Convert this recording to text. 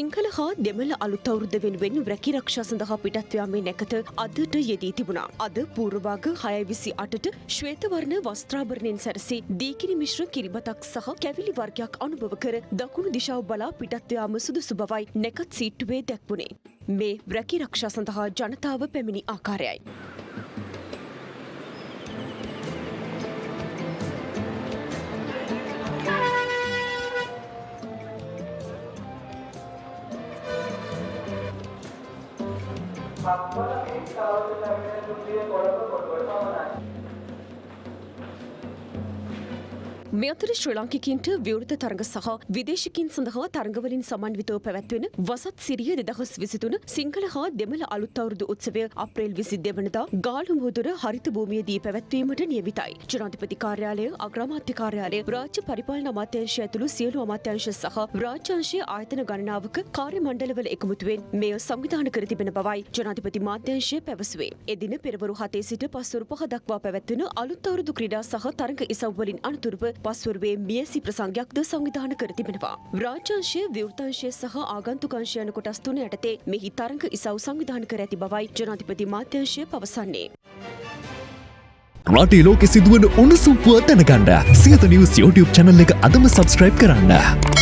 සිංහල හා දෙමළ අලුත් අවුරුද්ද වෙනුවෙන් රැකිරක්ෂා සඳහා පිටත් යාමේ නැකත අදට යෙදී තිබුණා. අද පූර්වභාග 6:28ට ශ්වේතවර්ණ වස්ත්‍රාභරණයෙන් සැරසී දීකිරි මිශ්‍ර කිරිබතක් සහ කැවිලි වර්ගයක් අනුභව කර දකුණු දිශාව බලා පිටත් යාම සුදුසු බවයි නැකත් සීට්ටුවේ දැක්වුණේ. මේ රැකිරක්ෂා සඳහා ජනතාව පැමිණි ආකාරයයි. মাত্র 30000 টাকা দিয়ে করার পর করতে হবে මේ අතර ශ්‍රී ලාංකිකයින්ට විවෘත තරඟ සහ විදේශිකින් සඳහා තරඟවලින් සමන්විතව පැවැත්වෙන වසත් සිරිය දෙදහස් විසිතුන සිංහල හා දෙමළ අලුත් අවුරුදු උත්සවය අප්‍රේල් විසි දෙවනදා ගාලු මුහුදුර හරිත භූමියේදී පැවැත්වීමට නියමිතයි. ජනාධිපති කාර්යාලය අග්‍රාමාත්‍ය කාර්යාලය රාජ්‍ය පරිපාලන අමාත්‍යංශය ඇතුළු සියලු අමාත්‍යංශ සහ රාජ්‍යංශයේ ආයතන ගණනාවක කාර්ය මණ්ඩලවල එකමුතුවෙන් මෙය සංවිධාන කර තිබෙන බවයි ජනාධිපති මාධ්‍යංශය පැවසුවේ. එදින පෙරවරු හතේ සිට පස්වරු පහ දක්වා පැවැත්වෙන අලුත් අවුරුදු ක්‍රීඩා සහ තරඟ ඉසව්වලින් අනතුරුව පස්වරුවේ මියසි ප්‍රසංගයක්ද සංවිධාන කර තිබෙනවා. රාජ්‍යංශය විවෘතංශය සහ ආගන්තුකංශය යන කොටස් තුන යටතේ මෙහි තරඟ ඉසව් සංවිධාන කර ඇති බවයි ජනාධිපති මාධ්‍යංශය පවසන්නේ. රටේ ලෝකෙ සිදුවන උණුසුම් පුව දැනගන්න සියත නිවස් YouTube චැනල් එක අදම සබස්ක්‍රයිබ් කරන්න.